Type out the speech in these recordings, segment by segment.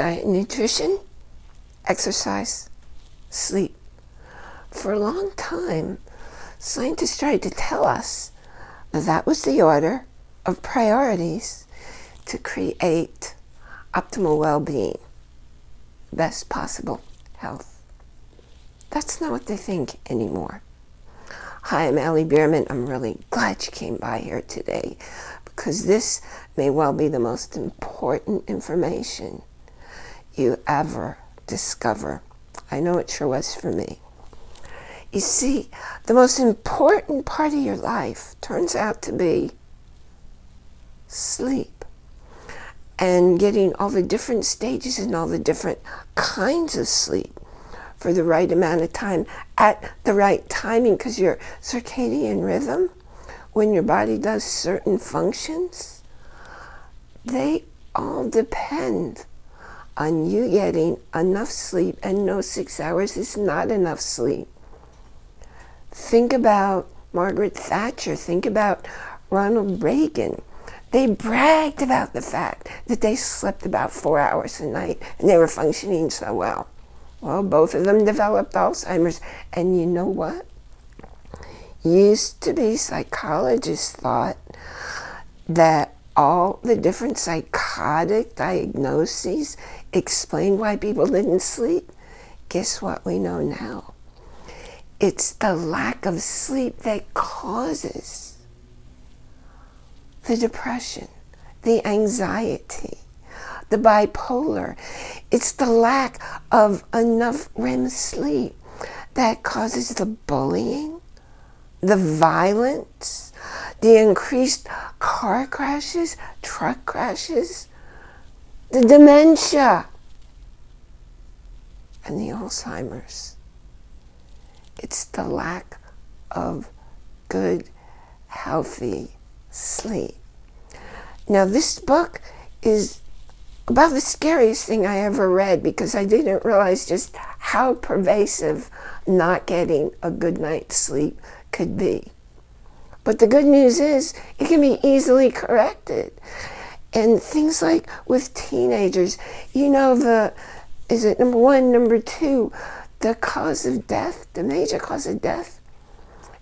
diet and nutrition, exercise, sleep. For a long time, scientists tried to tell us that, that was the order of priorities to create optimal well-being, best possible health. That's not what they think anymore. Hi, I'm Allie Bierman. I'm really glad you came by here today because this may well be the most important information you ever discover. I know it sure was for me. You see, the most important part of your life turns out to be sleep and getting all the different stages and all the different kinds of sleep for the right amount of time at the right timing because your circadian rhythm, when your body does certain functions, they all depend on you getting enough sleep and no six hours is not enough sleep. Think about Margaret Thatcher. Think about Ronald Reagan. They bragged about the fact that they slept about four hours a night and they were functioning so well. Well, both of them developed Alzheimer's. And you know what? Used to be psychologists thought that all the different psychotic diagnoses explain why people didn't sleep. Guess what we know now? It's the lack of sleep that causes the depression, the anxiety, the bipolar. It's the lack of enough REM sleep that causes the bullying, the violence, the increased car crashes, truck crashes, the dementia, and the Alzheimer's. It's the lack of good, healthy sleep. Now this book is about the scariest thing I ever read because I didn't realize just how pervasive not getting a good night's sleep could be. But the good news is it can be easily corrected. And things like with teenagers, you know, the, is it number one, number two, the cause of death, the major cause of death,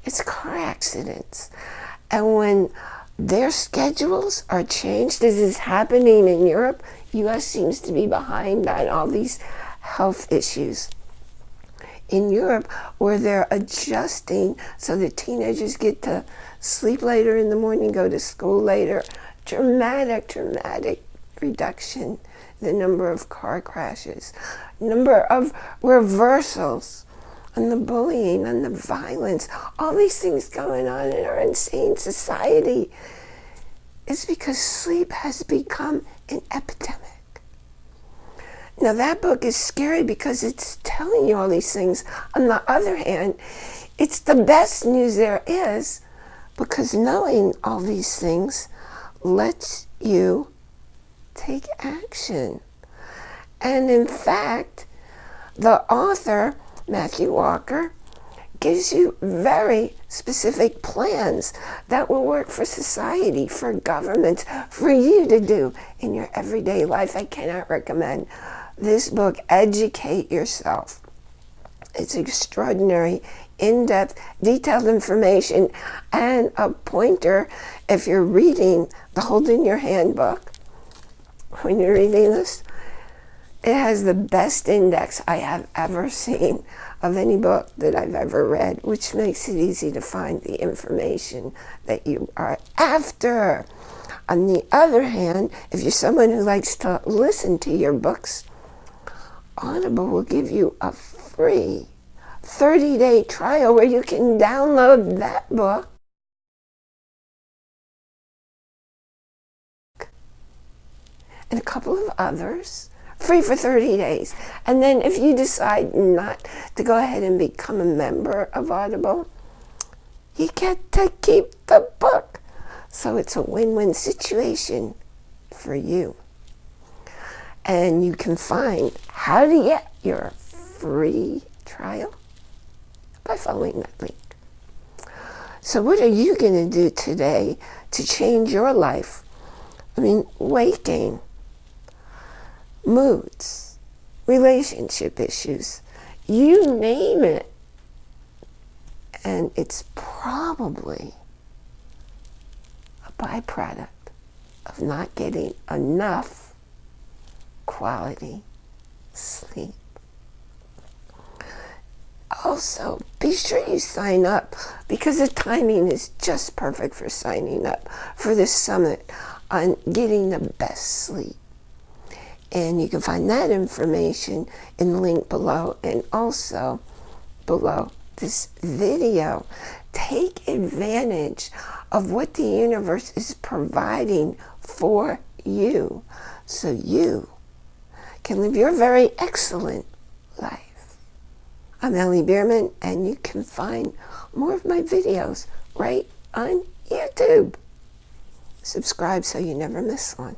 it's car accidents. And when their schedules are changed, this is happening in Europe, U.S. seems to be behind on all these health issues. In Europe, where they're adjusting so that teenagers get to sleep later in the morning, go to school later, dramatic, dramatic reduction the number of car crashes, number of reversals, and the bullying and the violence, all these things going on in our insane society. Is because sleep has become an epidemic. Now that book is scary because it's telling you all these things. On the other hand, it's the best news there is because knowing all these things lets you take action. And in fact, the author, Matthew Walker, gives you very specific plans that will work for society, for governments, for you to do in your everyday life. I cannot recommend this book, Educate Yourself. It's extraordinary, in-depth, detailed information, and a pointer if you're reading the Hold in Your Hand book, when you're reading this, it has the best index I have ever seen of any book that I've ever read, which makes it easy to find the information that you are after. On the other hand, if you're someone who likes to listen to your books, Audible will give you a free 30-day trial where you can download that book and a couple of others free for 30 days. And then if you decide not to go ahead and become a member of Audible, you get to keep the book. So it's a win-win situation for you. And you can find how to get your free trial by following that link. So what are you going to do today to change your life? I mean, weight gain, moods, relationship issues, you name it. And it's probably a byproduct of not getting enough quality sleep. Also, be sure you sign up because the timing is just perfect for signing up for this summit on getting the best sleep. And you can find that information in the link below and also below this video. Take advantage of what the universe is providing for you so you can live your very excellent life. I'm Ellie Bierman and you can find more of my videos right on YouTube. Subscribe so you never miss one.